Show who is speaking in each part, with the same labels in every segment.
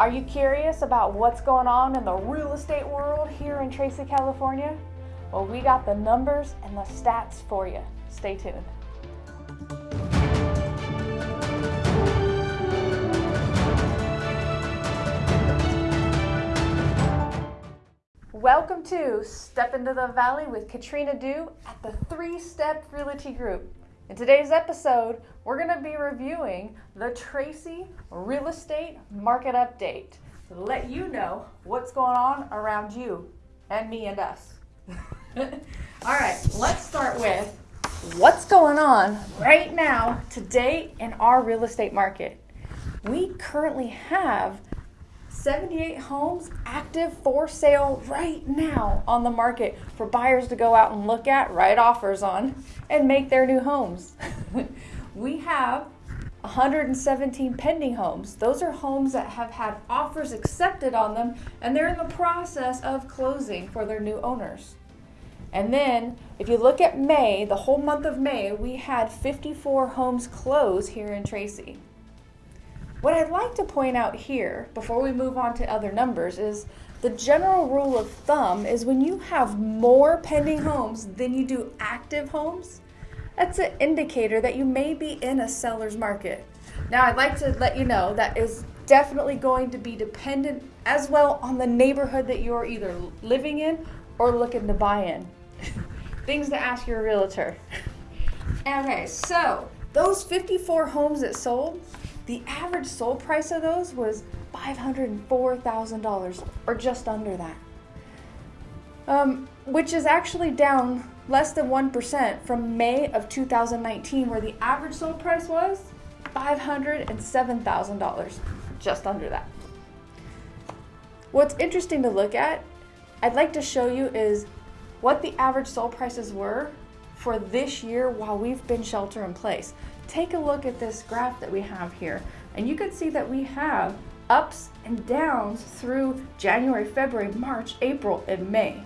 Speaker 1: Are you curious about what's going on in the real estate world here in Tracy, California? Well, we got the numbers and the stats for you. Stay tuned. Welcome to Step into the Valley with Katrina Dew at the Three Step Realty Group. In today's episode, we're going to be reviewing the Tracy Real Estate Market Update to let you know what's going on around you and me and us. All right, let's start with what's going on right now today in our real estate market. We currently have 78 homes active for sale right now on the market for buyers to go out and look at, write offers on, and make their new homes. we have 117 pending homes. Those are homes that have had offers accepted on them and they're in the process of closing for their new owners. And then, if you look at May, the whole month of May, we had 54 homes close here in Tracy. What I'd like to point out here, before we move on to other numbers, is the general rule of thumb is when you have more pending homes than you do active homes, that's an indicator that you may be in a seller's market. Now, I'd like to let you know that is definitely going to be dependent as well on the neighborhood that you're either living in or looking to buy in. Things to ask your realtor. Okay, so those 54 homes that sold, the average sold price of those was $504,000, or just under that. Um, which is actually down less than 1% from May of 2019, where the average sold price was $507,000, just under that. What's interesting to look at, I'd like to show you is what the average sold prices were for this year while we've been shelter in place take a look at this graph that we have here and you can see that we have ups and downs through January, February, March, April, and May.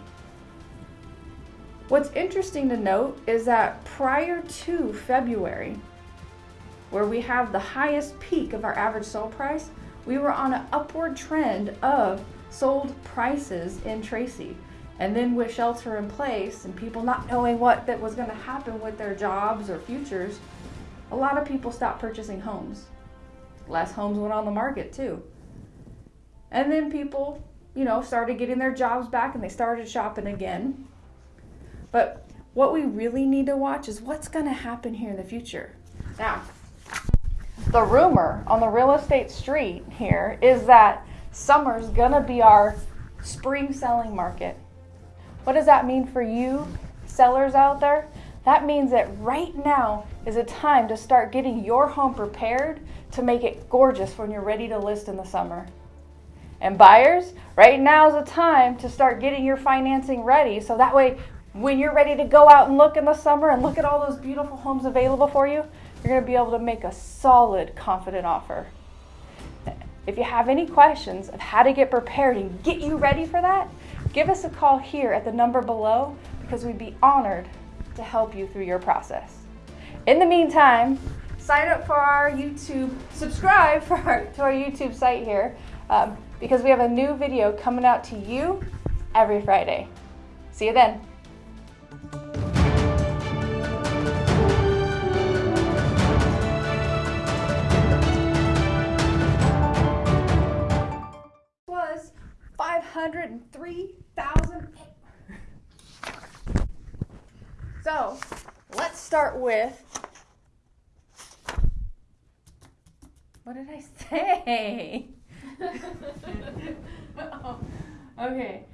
Speaker 1: What's interesting to note is that prior to February, where we have the highest peak of our average sold price, we were on an upward trend of sold prices in Tracy. And then with shelter in place and people not knowing what that was going to happen with their jobs or futures, a lot of people stopped purchasing homes. Less homes went on the market too. And then people, you know, started getting their jobs back and they started shopping again. But what we really need to watch is what's going to happen here in the future. Now, the rumor on the real estate street here is that summer's going to be our spring selling market. What does that mean for you sellers out there? That means that right now is a time to start getting your home prepared to make it gorgeous when you're ready to list in the summer. And buyers, right now is a time to start getting your financing ready so that way when you're ready to go out and look in the summer and look at all those beautiful homes available for you, you're going to be able to make a solid, confident offer. If you have any questions of how to get prepared and get you ready for that, give us a call here at the number below because we'd be honored to help you through your process. In the meantime, sign up for our YouTube, subscribe for our, to our YouTube site here um, because we have a new video coming out to you every Friday. See you then. 503,000 so let's start with, what did I say? oh, okay,